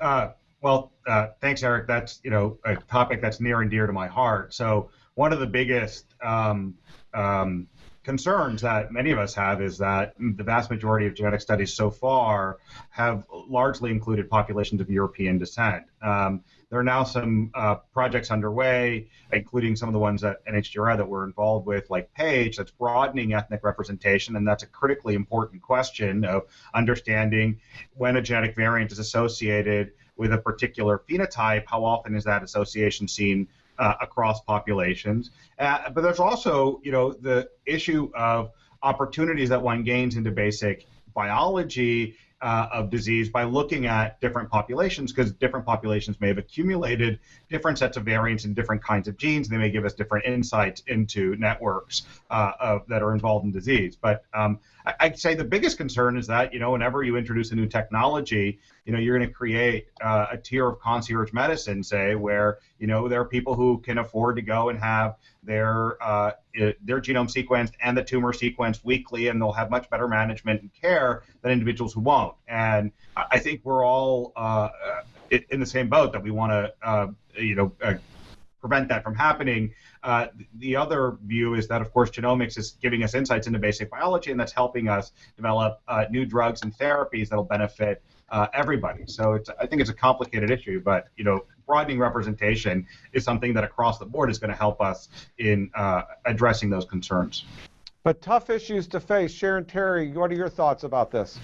Uh, well, uh, thanks, Eric. That's you know a topic that's near and dear to my heart. So one of the biggest um, um, concerns that many of us have is that the vast majority of genetic studies so far have largely included populations of European descent. Um, there are now some uh, projects underway, including some of the ones at NHGRI that we're involved with, like PAGE, that's broadening ethnic representation, and that's a critically important question of understanding when a genetic variant is associated with a particular phenotype, how often is that association seen uh, across populations. Uh, but there's also, you know, the issue of opportunities that one gains into basic biology uh, of disease by looking at different populations because different populations may have accumulated different sets of variants in different kinds of genes. They may give us different insights into networks uh, of, that are involved in disease. But um, I'd say the biggest concern is that you know whenever you introduce a new technology, you know you're going to create uh, a tier of concierge medicine, say, where you know there are people who can afford to go and have their uh, their genome sequenced and the tumor sequenced weekly, and they'll have much better management and care than individuals who won't. And I think we're all uh, in the same boat that we want to uh, you know uh, prevent that from happening. Uh, the other view is that, of course, genomics is giving us insights into basic biology, and that's helping us develop uh, new drugs and therapies that'll benefit uh, everybody. So I think it's a complicated issue, but you know, broadening representation is something that across the board is going to help us in uh, addressing those concerns. But tough issues to face. Sharon Terry, what are your thoughts about this?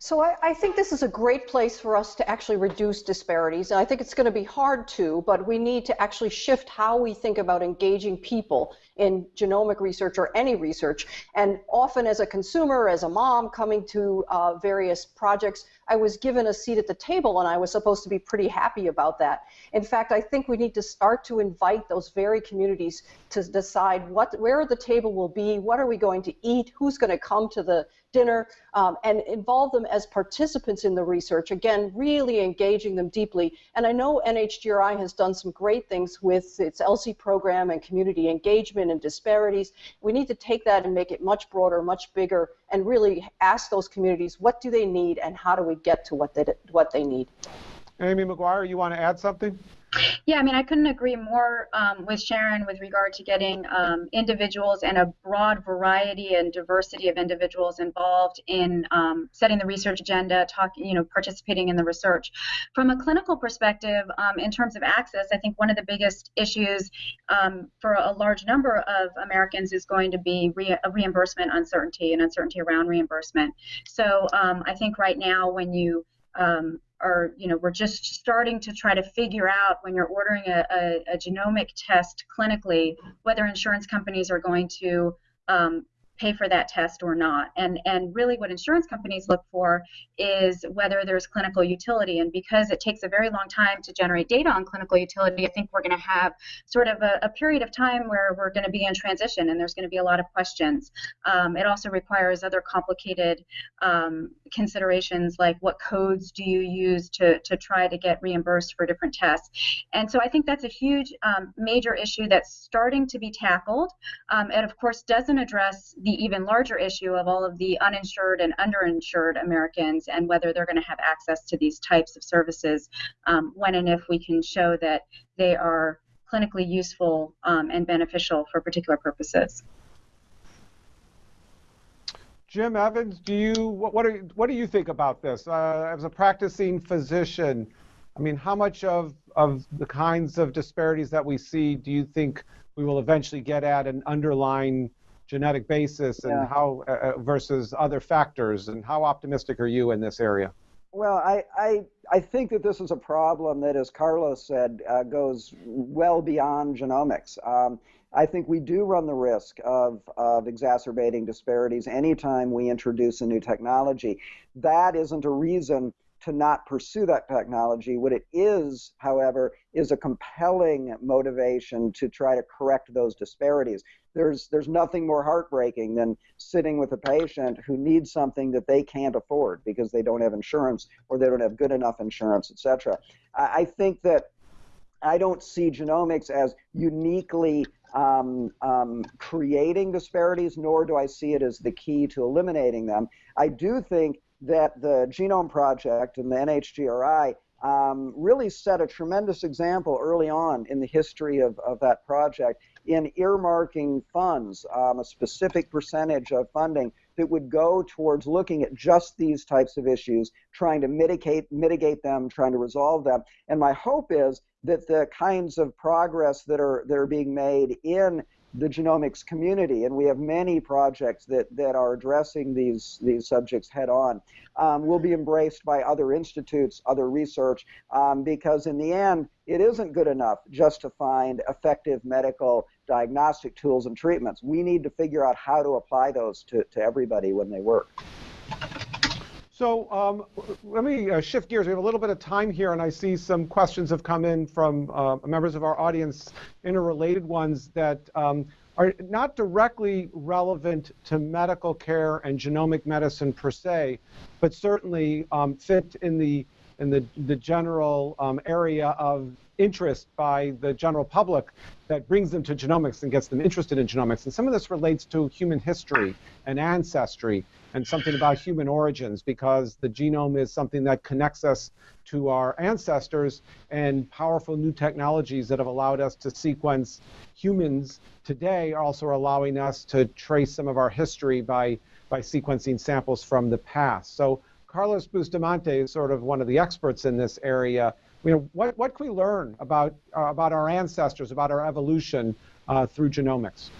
So I, I, think this is a great place for us to actually reduce disparities. And I think it's going to be hard to, but we need to actually shift how we think about engaging people in genomic research or any research. And often as a consumer, as a mom coming to uh, various projects, I was given a seat at the table and I was supposed to be pretty happy about that. In fact, I think we need to start to invite those very communities to decide what, where the table will be, what are we going to eat, who's going to come to the dinner, um, and involve them as participants in the research. Again, really engaging them deeply. And I know NHGRI has done some great things with its ELSI program and community engagement and disparities. We need to take that and make it much broader, much bigger, and really ask those communities what do they need and how do we get to what they, what they need. Amy McGuire, you want to add something? Yeah, I mean, I couldn't agree more um, with Sharon with regard to getting um, individuals and a broad variety and diversity of individuals involved in um, setting the research agenda, talking, you know, participating in the research. From a clinical perspective, um, in terms of access, I think one of the biggest issues um, for a large number of Americans is going to be re reimbursement uncertainty and uncertainty around reimbursement. So um, I think right now, when you um, are, you know, we're just starting to try to figure out when you're ordering a, a, a genomic test clinically whether insurance companies are going to um, pay for that test or not. And, and really what insurance companies look for is whether there's clinical utility. And because it takes a very long time to generate data on clinical utility, I think we're going to have sort of a, a, period of time where we're going to be in transition and there's going to be a lot of questions. Um, it also requires other complicated um, considerations like what codes do you use to, to try to get reimbursed for different tests. And so I think that's a huge um, major issue that's starting to be tackled. Um, and of course doesn't address even larger issue of all of the uninsured and underinsured Americans and whether they're going to have access to these types of services um, when and if we can show that they are clinically useful um, and beneficial for particular purposes. Jim Evans, do you what what, are, what do you think about this uh, as a practicing physician? I mean, how much of of the kinds of disparities that we see do you think we will eventually get at an underlying genetic basis and yeah. how uh, uh, versus other factors and how optimistic are you in this area well i i, I think that this is a problem that as carlos said uh, goes well beyond genomics um, I think we do run the risk of, of exacerbating disparities anytime we introduce a new technology. That isn't a reason to not pursue that technology. What it is, however, is a compelling motivation to try to correct those disparities. There's there's nothing more heartbreaking than sitting with a patient who needs something that they can't afford because they don't have insurance or they don't have good enough insurance, etc. I, I think that I don't see genomics as uniquely um, um, creating disparities, nor do I see it as the key to eliminating them. I do think that the Genome Project and the NHGRI um, really set a tremendous example early on in the history of, of that project in earmarking funds, um, a specific percentage of funding that would go towards looking at just these types of issues, trying to mitigate mitigate them, trying to resolve them. And my hope is that the kinds of progress that are that are being made in the genomics community, and we have many projects that, that are addressing these, these subjects head on, um, will be embraced by other institutes, other research, um, because in the end, it isn't good enough just to find effective medical diagnostic tools and treatments. We need to figure out how to apply those to, to everybody when they work. So um, let me uh, shift gears. We have a little bit of time here, and I see some questions have come in from uh, members of our audience, interrelated ones that um, are not directly relevant to medical care and genomic medicine per se, but certainly um, fit in the in the, the general um, area of interest by the general public that brings them to genomics and gets them interested in genomics. And some of this relates to human history and ancestry and something about human origins because the genome is something that connects us to our ancestors and powerful new technologies that have allowed us to sequence humans today are also allowing us to trace some of our history by, by sequencing samples from the past. So Carlos Bustamante is sort of one of the experts in this area. You know, what, what can we learn about, uh, about our ancestors, about our evolution uh, through genomics?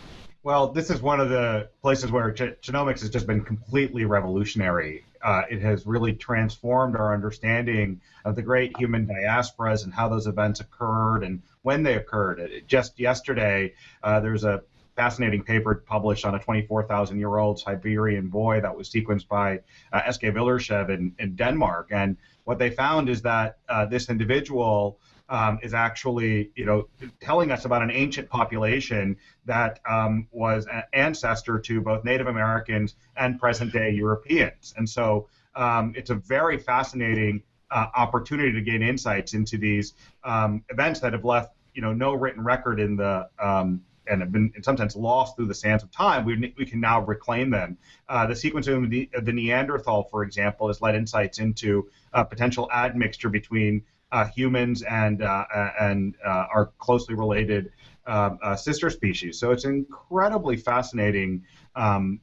Well, this is one of the places where genomics has just been completely revolutionary. Uh, it has really transformed our understanding of the great human diasporas and how those events occurred and when they occurred. It, just yesterday, uh, there's a fascinating paper published on a 24,000 year old Siberian boy that was sequenced by uh, Eske Willerslev in, in Denmark. And what they found is that uh, this individual um, is actually, you know, telling us about an ancient population that um, was an ancestor to both Native Americans and present-day Europeans. And so um, it's a very fascinating uh, opportunity to gain insights into these um, events that have left, you know, no written record in the um, and have been in some sense lost through the sands of time, we, we can now reclaim them. Uh, the sequencing of the, of the, Neanderthal, for example, has led insights into a potential admixture between uh, humans and uh, and uh, are closely related um, uh, sister species. So it's an incredibly fascinating um,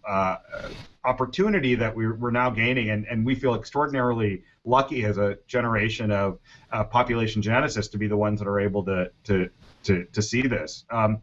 opportunity that we're, we're now gaining, and, and we feel extraordinarily lucky as a generation of population geneticists to be the ones that are able to to to, to see this. Um,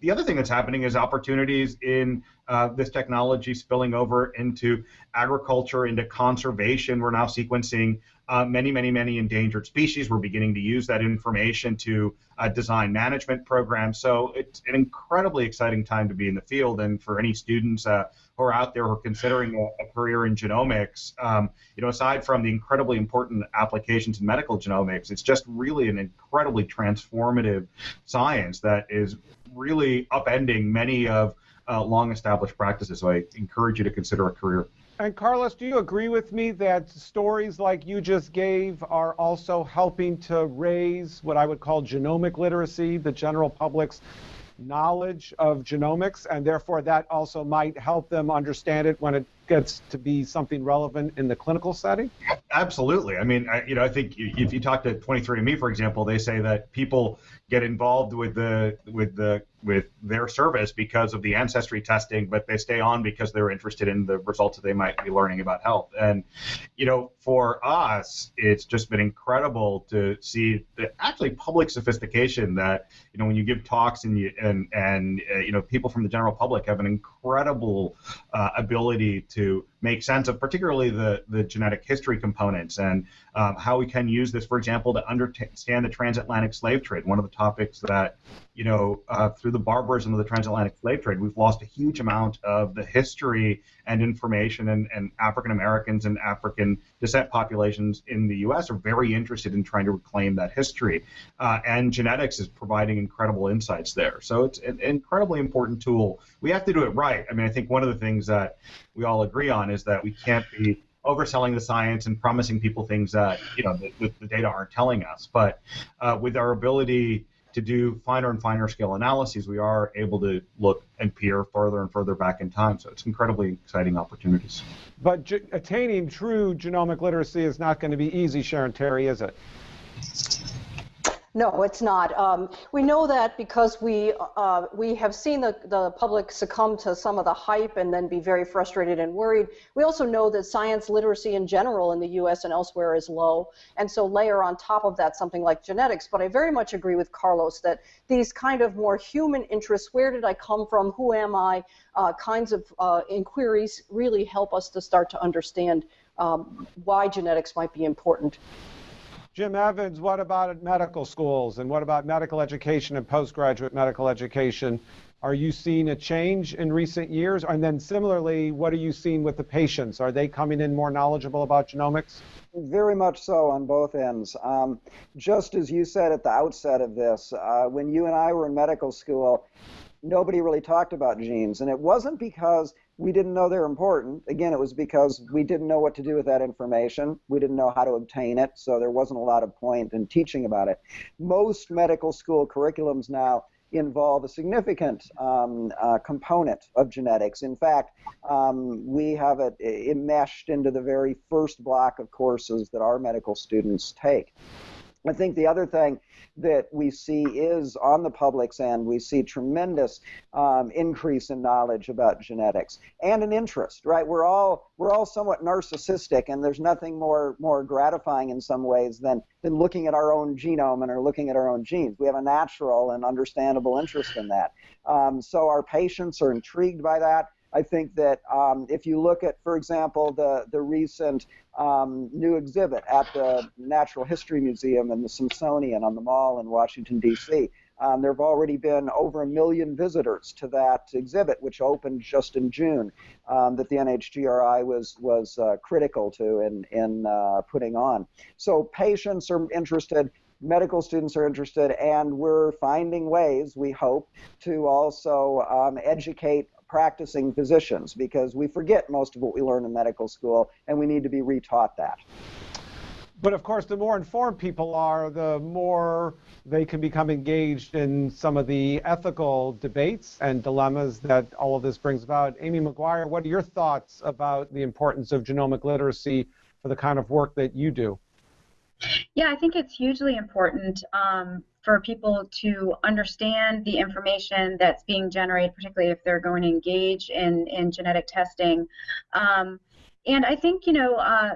the other thing that's happening is opportunities in uh, this technology spilling over into agriculture, into conservation. We're now sequencing uh, many, many, many endangered species. We're beginning to use that information to uh, design management programs. So it's an incredibly exciting time to be in the field. And for any students uh, who are out there who are considering a, a career in genomics, um, you know, aside from the incredibly important applications in medical genomics, it's just really an incredibly transformative science that is really upending many of uh, long established practices. So I encourage you to consider a career. And Carlos, do you agree with me that stories like you just gave are also helping to raise what I would call genomic literacy, the general public's knowledge of genomics, and therefore that also might help them understand it when it gets to be something relevant in the clinical setting? Absolutely. I mean, I, you know, I think if you talk to 23andMe, for example, they say that people get involved with the with the with their service because of the ancestry testing, but they stay on because they're interested in the results that they might be learning about health. And you know, for us, it's just been incredible to see the actually public sophistication that you know when you give talks and you and and uh, you know people from the general public have an incredible uh, ability to make sense of particularly the, the genetic history components and um, how we can use this, for example, to understand the transatlantic slave trade. One of the topics that, you know, uh, through the barbarism of the transatlantic slave trade, we've lost a huge amount of the history and information, and, and African Americans and African descent populations in the U.S. are very interested in trying to reclaim that history. Uh, and genetics is providing incredible insights there. So it's an incredibly important tool. We have to do it right. I mean, I think one of the things that we all agree on is that we can't be overselling the science and promising people things that you know the, the data aren't telling us. But uh, with our ability to do finer and finer scale analyses, we are able to look and peer further and further back in time. So it's incredibly exciting opportunities. But attaining true genomic literacy is not going to be easy, Sharon Terry, is it? No, it's not. Um, we know that because we uh, we have seen the, the public succumb to some of the hype and then be very frustrated and worried. We also know that science literacy in general in the U.S. and elsewhere is low, and so layer on top of that something like genetics. But I very much agree with Carlos that these kind of more human interests, where did I come from, who am I, uh, kinds of uh, inquiries really help us to start to understand um, why genetics might be important. Jim Evans, what about medical schools and what about medical education and postgraduate medical education? Are you seeing a change in recent years? And then similarly, what are you seeing with the patients? Are they coming in more knowledgeable about genomics? Very much so on both ends. Um, just as you said at the outset of this, uh, when you and I were in medical school, nobody really talked about genes. And it wasn't because we didn't know they're important. Again, it was because we didn't know what to do with that information. We didn't know how to obtain it, so there wasn't a lot of point in teaching about it. Most medical school curriculums now involve a significant um, uh, component of genetics. In fact, um, we have it enmeshed into the very first block of courses that our medical students take. I think the other thing that we see is on the public's end, we see tremendous um, increase in knowledge about genetics and an interest. Right? We're all we're all somewhat narcissistic, and there's nothing more more gratifying in some ways than than looking at our own genome and or looking at our own genes. We have a natural and understandable interest in that. Um, so our patients are intrigued by that. I think that um, if you look at, for example, the, the recent um, new exhibit at the Natural History Museum and the Smithsonian on the Mall in Washington, D.C., um, there have already been over a million visitors to that exhibit, which opened just in June, um, that the NHGRI was was uh, critical to in in uh, putting on. So patients are interested, medical students are interested, and we're finding ways, we hope, to also um, educate practicing physicians because we forget most of what we learn in medical school and we need to be retaught that. But of course, the more informed people are, the more they can become engaged in some of the ethical debates and dilemmas that all of this brings about. Amy McGuire, what are your thoughts about the importance of genomic literacy for the kind of work that you do? Yeah, I think it's hugely important um, for people to understand the information that's being generated, particularly if they're going to engage in, in genetic testing. Um, and I think, you know, uh,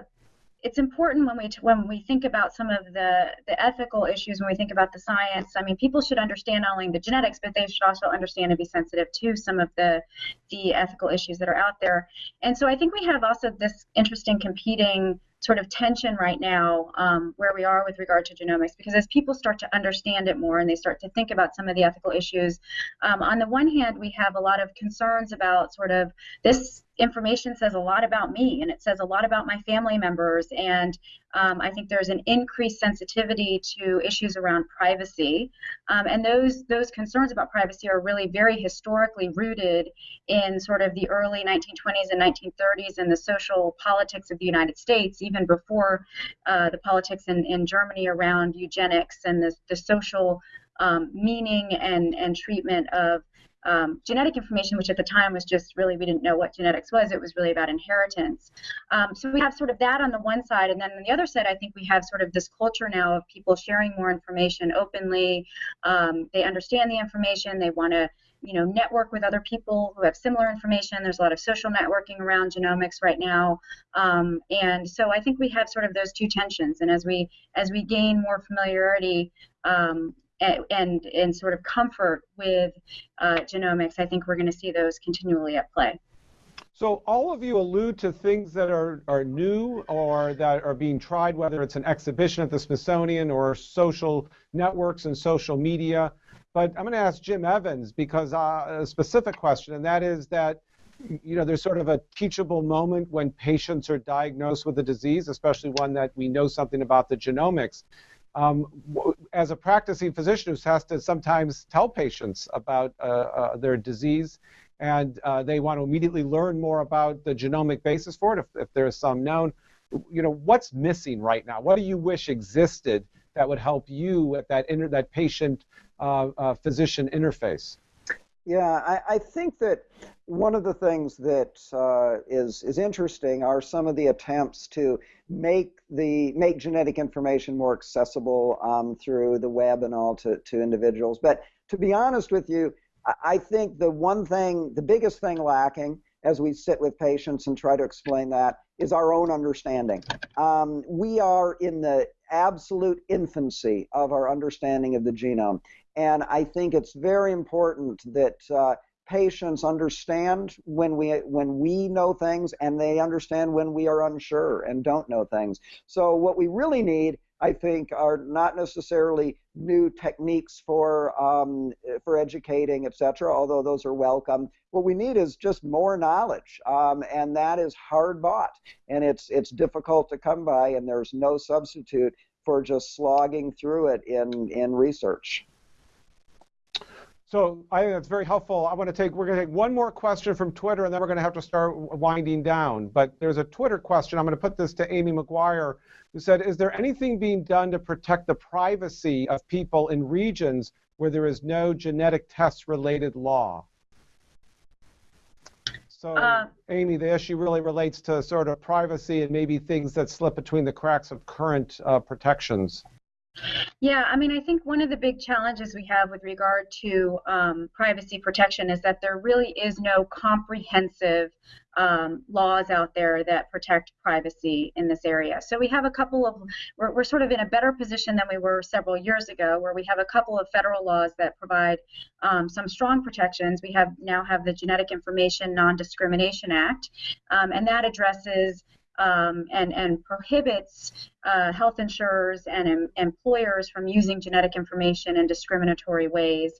it's important when we when we think about some of the the ethical issues when we think about the science i mean people should understand not only the genetics but they should also understand and be sensitive to some of the the ethical issues that are out there and so i think we have also this interesting competing sort of tension right now um, where we are with regard to genomics because as people start to understand it more and they start to think about some of the ethical issues um, on the one hand we have a lot of concerns about sort of this information says a lot about me and it says a lot about my family members and um, I think there's an increased sensitivity to issues around privacy, um, and those those concerns about privacy are really very historically rooted in sort of the early 1920s and 1930s and the social politics of the United States, even before uh, the politics in, in Germany around eugenics and the, the social um, meaning and, and treatment of um, genetic information, which at the time was just really, we didn't know what genetics was. It was really about inheritance. Um, so we have sort of that on the one side. And then on the other side, I think we have sort of this culture now of people sharing more information openly. Um, they understand the information. They want to you know network with other people who have similar information there's a lot of social networking around genomics right now um, and so i think we have sort of those two tensions and as we as we gain more familiarity um, and, and, sort of comfort with uh, genomics, I think we're going to see those continually at play. So all of you allude to things that are, are new or that are being tried, whether it's an exhibition at the Smithsonian or social networks and social media. But I'm going to ask Jim Evans because uh, a specific question, and that is that you know there's sort of a teachable moment when patients are diagnosed with a disease, especially one that we know something about the genomics. Um, as a practicing physician who has to sometimes tell patients about uh, uh, their disease and uh, they want to immediately learn more about the genomic basis for it, if, if there is some known. You know, what's missing right now? What do you wish existed that would help you at that inter- that patient uh, uh, physician interface? Yeah, I, I, think that one of the things that uh, is is interesting are some of the attempts to make the make genetic information more accessible um, through the web and all to, to individuals. But to be honest with you, I think the one thing, the biggest thing lacking as we sit with patients and try to explain that is our own understanding. Um, we are in the absolute infancy of our understanding of the genome. And I think it's very important that uh, patients understand when we when we know things and they understand when we are unsure and don't know things. So what we really need I think are not necessarily new techniques for um, for educating, etc. Although those are welcome. What we need is just more knowledge, um, and that is hard bought, and it's it's difficult to come by, and there's no substitute for just slogging through it in in research. So I think that's very helpful. I want to take we're going to take one more question from Twitter, and then we're going to have to start winding down. But there's a Twitter question. I'm going to put this to Amy McGuire, who said, "Is there anything being done to protect the privacy of people in regions where there is no genetic test-related law?" So, uh, Amy, the issue really relates to sort of privacy and maybe things that slip between the cracks of current uh, protections. Yeah, I mean, I think one of the big challenges we have with regard to um, privacy protection is that there really is no comprehensive um, laws out there that protect privacy in this area. So we have a couple of, we're, we're sort of in a better position than we were several years ago, where we have a couple of federal laws that provide um, some strong protections. We have now have the Genetic Information Non-Discrimination Act, um, and that addresses um, and, and prohibits uh, health insurers and em employers from using genetic information in discriminatory ways.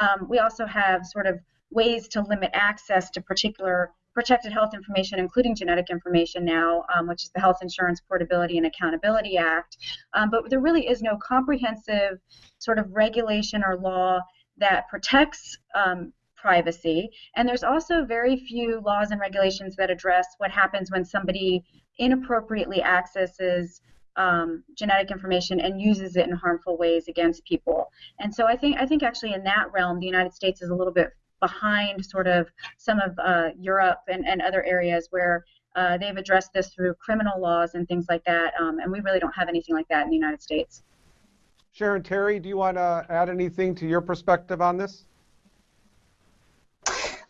Um, we also have sort of ways to limit access to particular protected health information, including genetic information now, um, which is the Health Insurance Portability and Accountability Act. Um, but there really is no comprehensive sort of regulation or law that protects um, privacy. And there's also very few laws and regulations that address what happens when somebody inappropriately accesses um, genetic information and uses it in harmful ways against people. And so I think I think actually in that realm, the United States is a little bit behind sort of some of uh, Europe and, and other areas where uh, they've addressed this through criminal laws and things like that. Um, and we really don't have anything like that in the United States. Sharon Terry, do you want to add anything to your perspective on this?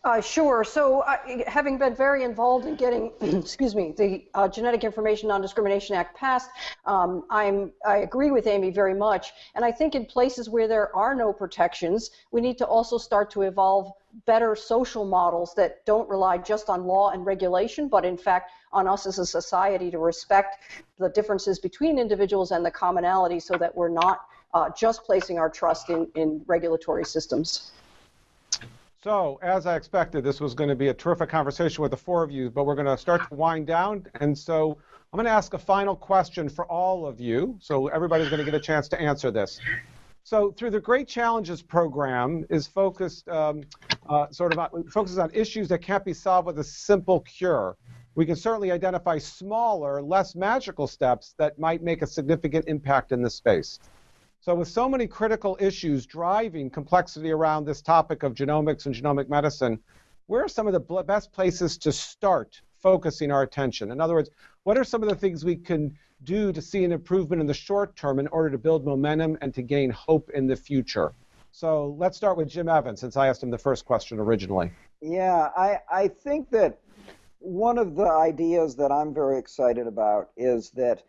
Uh, sure. So, uh, having been very involved in getting, excuse me, the uh, Genetic Information Non-Discrimination Act passed, um, I'm I agree with Amy very much, and I think in places where there are no protections, we need to also start to evolve better social models that don't rely just on law and regulation, but in fact on us as a society to respect the differences between individuals and the commonality, so that we're not uh, just placing our trust in in regulatory systems. So, as I expected, this was going to be a terrific conversation with the four of you, but we're going to start to wind down. And so, I'm going to ask a final question for all of you. So, everybody's going to get a chance to answer this. So, through the Great Challenges program, is focused um, uh, sort of on, focuses on issues that can't be solved with a simple cure. We can certainly identify smaller, less magical steps that might make a significant impact in this space. So with so many critical issues driving complexity around this topic of genomics and genomic medicine, where are some of the best places to start focusing our attention? In other words, what are some of the things we can do to see an improvement in the short term in order to build momentum and to gain hope in the future? So let's start with Jim Evans, since I asked him the first question originally. Yeah, I, I think that one of the ideas that I'm very excited about is that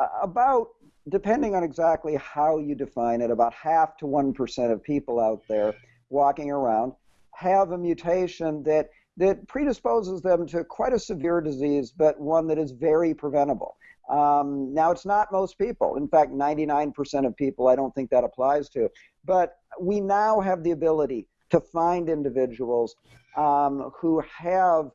uh, about depending on exactly how you define it, about half to 1% of people out there walking around have a mutation that that predisposes them to quite a severe disease, but one that is very preventable. Um, now, it's not most people. In fact, 99% of people I don't think that applies to. But we now have the ability to find individuals um, who have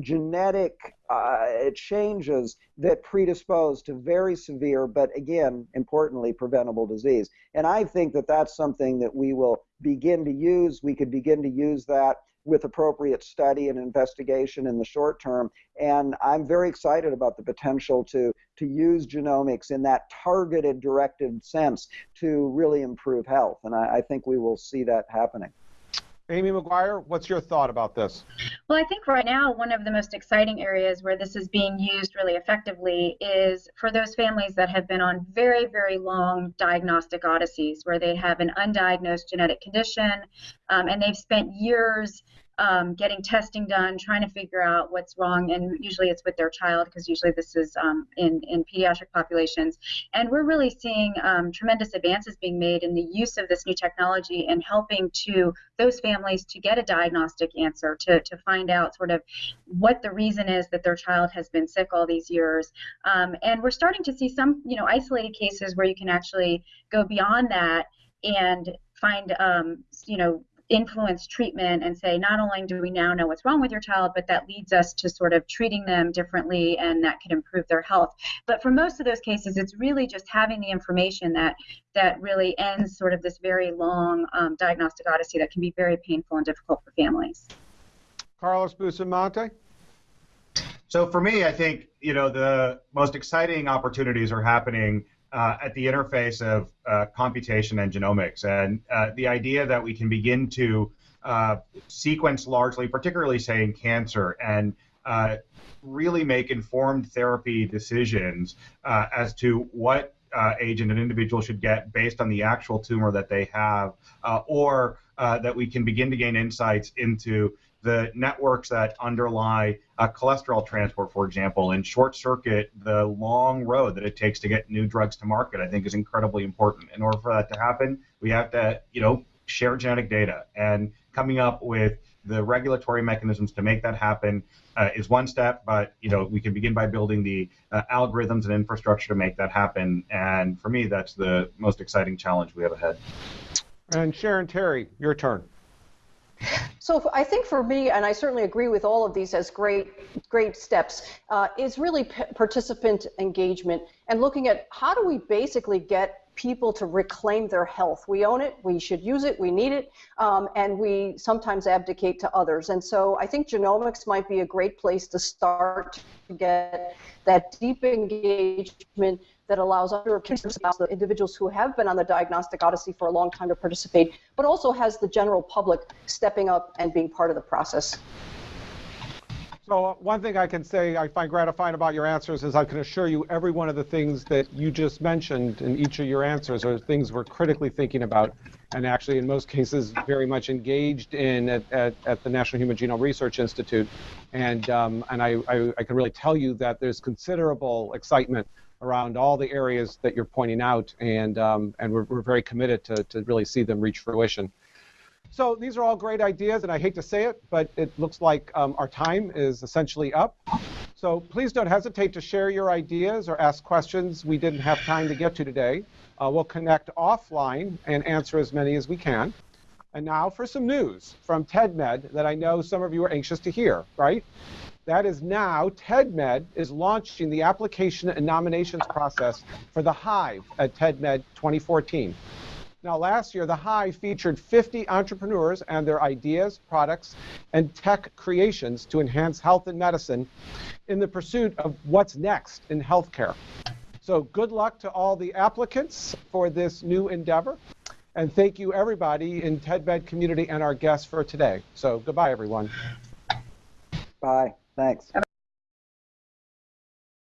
genetic uh, changes that predispose to very severe, but again, importantly, preventable disease. And I think that that's something that we will begin to use. We could begin to use that with appropriate study and investigation in the short term. And I'm very excited about the potential to, to use genomics in that targeted, directed sense to really improve health. And I, I think we will see that happening. Amy McGuire, what's your thought about this? Well, I think right now one of the most exciting areas where this is being used really effectively is for those families that have been on very, very long diagnostic odysseys where they have an undiagnosed genetic condition um, and they've spent years um, getting testing done, trying to figure out what's wrong, and usually it's with their child because usually this is um, in, in pediatric populations. And we're really seeing um, tremendous advances being made in the use of this new technology and helping to those families to get a diagnostic answer, to, to find out sort of what the reason is that their child has been sick all these years. Um, and we're starting to see some, you know, isolated cases where you can actually go beyond that and find um, you know influence treatment and say not only do we now know what's wrong with your child but that leads us to sort of treating them differently and that could improve their health. But for most of those cases it's really just having the information that that really ends sort of this very long um, diagnostic odyssey that can be very painful and difficult for families. Carlos bustamante? So for me i think you know the most exciting opportunities are happening uh, at the interface of uh, computation and genomics, and uh, the idea that we can begin to uh, sequence largely, particularly say in cancer, and uh, really make informed therapy decisions uh, as to what agent an individual should get based on the actual tumor that they have, or that we can begin to gain insights into the networks that underlie cholesterol transport, for example, and short circuit the long road that it takes to get new drugs to market, I think is incredibly important. In order for that to happen, we have to, you know, share genetic data and coming up with the regulatory mechanisms to make that happen uh, is one step, but you know we can begin by building the uh, algorithms and infrastructure to make that happen. And for me, that's the most exciting challenge we have ahead. And Sharon Terry, your turn. So I think for me, and I certainly agree with all of these as great, great steps, uh, is really p- participant engagement and looking at how do we basically get people to reclaim their health. We own it, we should use it, we need it, um, and we sometimes abdicate to others. And so I think genomics might be a great place to start to get that deep engagement that allows other the individuals who have been on the diagnostic odyssey for a long time to participate, but also has the general public stepping up and being part of the process. So uh, one thing I can say I find gratifying about your answers is I can assure you every one of the things that you just mentioned in each of your answers are things we're critically thinking about and actually in most cases very much engaged in at, at, at the National Human Genome Research Institute. And, um, and I, I, I can really tell you that there's considerable excitement around all the areas that you're pointing out, and um, and we're, we're very committed to, to really see them reach fruition. So these are all great ideas, and I hate to say it, but it looks like um, our time is essentially up. So please don't hesitate to share your ideas or ask questions we didn't have time to get to today. Uh, we'll connect offline and answer as many as we can. And now for some news from TEDMED that I know some of you are anxious to hear, right? That is now, TEDMED is launching the application and nominations process for the Hive at TEDMED 2014. Now, last year, the Hive featured 50 entrepreneurs and their ideas, products, and tech creations to enhance health and medicine in the pursuit of what's next in healthcare. So, good luck to all the applicants for this new endeavor. And thank you, everybody in TEDMED community and our guests for today. So, goodbye, everyone. Bye. Thanks.